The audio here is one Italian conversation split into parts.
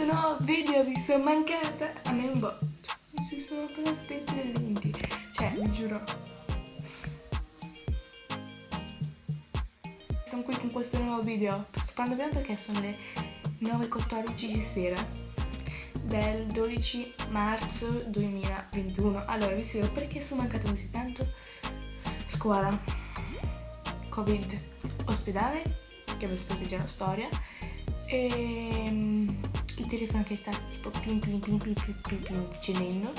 questo nuovo video vi sono mancata a me un botto. Mi si sono appena spenti le lenti cioè vi giuro. Sono qui con questo nuovo video. Sto parlando bene perché sono le 9.14 di sera del 12 marzo 2021 allora vi spiego perché sono mancata così tanto. Scuola covid ospedale che sto già la storia. E um, il telefono che sta tipo pim pim pim pim pim pim pim accendendo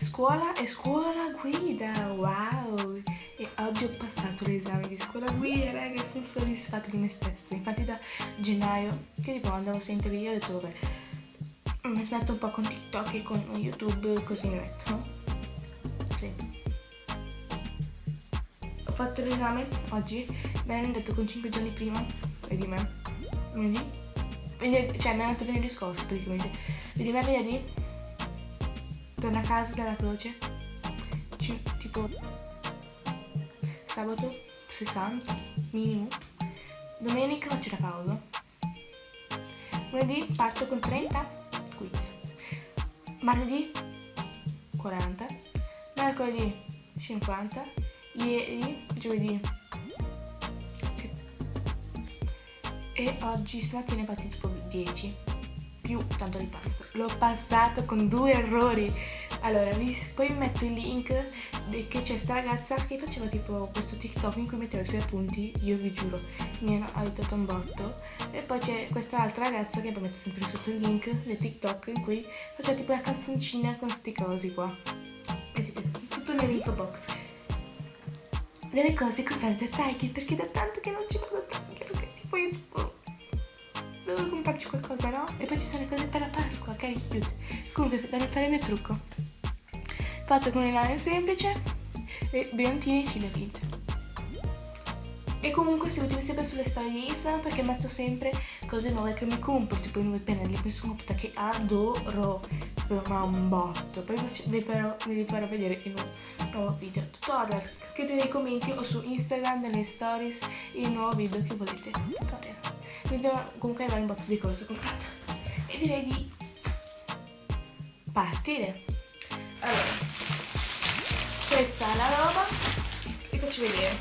scuola e scuola guida wow. E oggi ho passato l'esame di scuola guida raga sono soddisfatta di me stessa. Infatti da gennaio che tipo andavo sempre via ho detto vabbè mi smetto un po' con TikTok e con YouTube così mi metto. Sì. ho fatto l'esame oggi mi hanno detto con 5 giorni prima vedi me venerdì, cioè mi è andato venerdì scorso praticamente. Vedi me venerdì torno a casa dalla croce. C tipo sabato 60 minimo. Domenica faccio la pausa. Lunedì parto con 30 quiz martedì 40 mercoledì 50 ieri giovedì e oggi stamattina ho fatto tipo 10 più tanto di passo. L'ho passato con due errori. Allora vi, poi vi metto il link che c'è sta ragazza che faceva tipo questo tiktok in cui metteva i suoi appunti io vi giuro. Mi hanno aiutato un botto. E poi c'è questa altra ragazza che poi metto sempre sotto il link del tiktok in cui faceva tipo la canzoncina con sti cosi qua. Vedete tutto nell'info box. Delle cose comprate da Taiki perché da tanto che non ci vado tanto perché tipo io tipo devo comprarci qualcosa, no? E poi ci sono le cose per la Pasqua, che cute. Comunque, da notare il mio trucco. Fatto con il lana semplice e biantini ciglia tinte. E comunque seguitemi sempre sulle storie di Instagram perché metto sempre cose nuove che mi compro, tipo i nuovi pennelli che sono comprata che adoro, ma un botto. Poi vi farò, vi farò vedere in un nuovo video tutorial. Scrivete nei commenti o su Instagram, nelle stories, il nuovo video che volete. Tutorial quindi comunque avere un botto di cose comprate e direi di partire. Allora questa è la roba vi faccio vedere.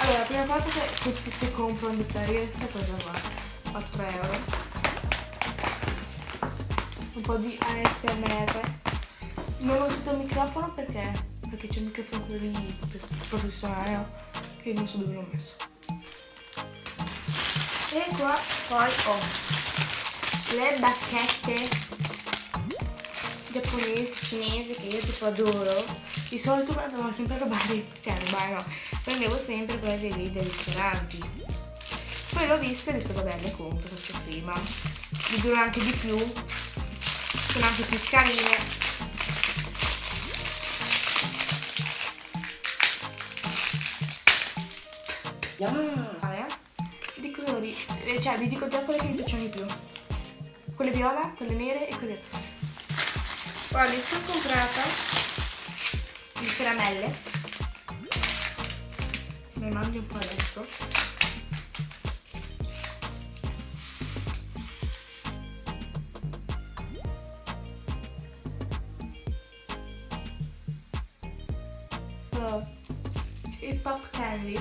Allora la prima cosa che si comprano di Perrier è questa cosa qua 4 euro. Un po' di ASMR non ho usato il microfono perché? Perché c'è il microfono quello lì professionale che non so dove l'ho messo e qua poi ho le bacchette giapponesi, cinesi che io tipo adoro di solito andavo sempre a rubare cioè rubare no? Prendevo sempre quelle dei, dei ristoranti. Poi l'ho vista e ho detto vabbè le compro questo prima. Mi durano anche di più. Sono anche più carine. Yeah colori, eh, cioè vi dico già quelle che mi piacciono di più. Quelle viola, quelle nere e quelle rosse. Poi mi sono comprata il caramelle. Ne mangio un po' adesso. il pop candy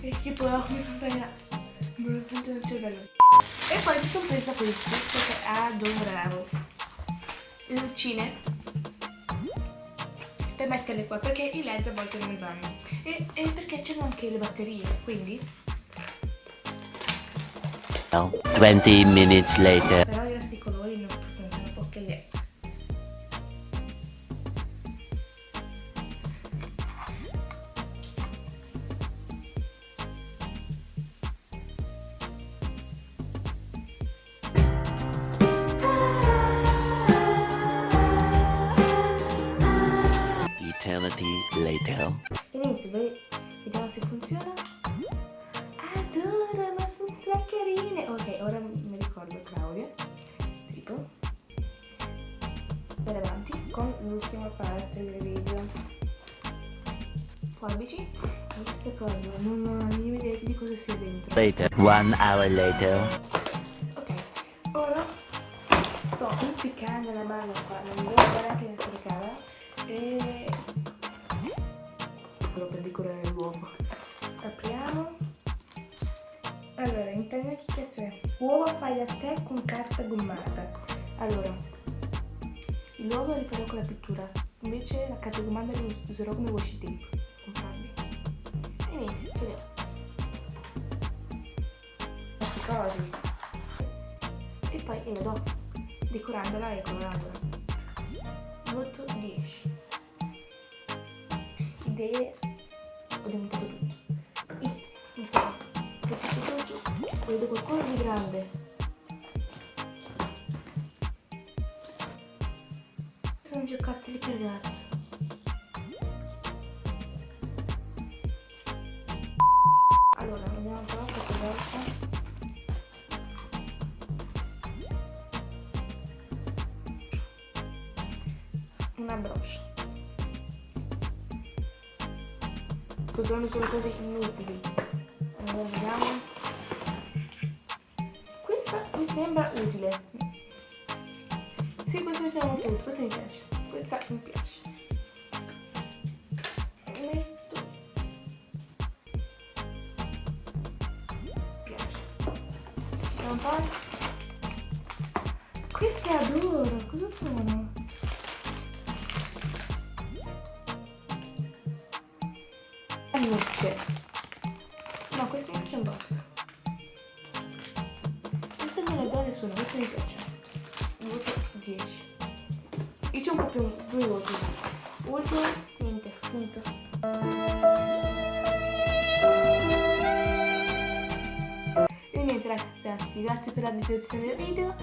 che tipo mi fa e poi mi sono presa questi perché adoravo. Le lucine. Per metterle qua perché i led a volte non vanno. E, e perché c'erano anche le batterie quindi 20 minutes later. Però later. E niente, noi vediamo se funziona. Adoro, ma sono tre carine. Ok, ora mi ricordo Claudia. Tipo. Per avanti con l'ultima parte del video. Forbici. Questa cosa non ho mia idea di cosa sia dentro. Later. One hour later. Ok, ora sto impiccando la mano qua non devo fare anche la telecamera e quello per decorare l'uovo. Apriamo. Allora intanto che cazzo è uova fai da te con carta gommata. Allora l'uovo rifarò con la pittura. Invece la carta gommata la userò come washi tape comprarli e niente l'ho cose e poi io do decorandola e colorandola voto 10 idee ho dimenticato tutto vedo qualcosa di grande sono giocattoli per gatto allora un po' cosa esce una broccia. Trovando solo cose inutili. Allora vediamo. Questa mi sembra utile. Sì, questa mi sembra molto utile, questa mi piace. Questa mi piace. Metto. Adoro, Nutte. No, queste mi piacciono basta. Queste me le do nessuno, queste mi piacciono. Voto 10. Io c'ho proprio due voti. Ultimo, niente, finito. E niente ragazzi, grazie per la visualizzazione del video.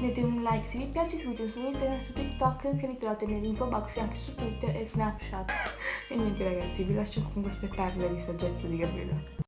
Mettete un like se vi piace, seguitemi su Instagram, su TikTok che li trovate nell'info box e anche su Twitter e Snapchat. E niente ragazzi, vi lascio con queste perle di saggezza di Gabriele.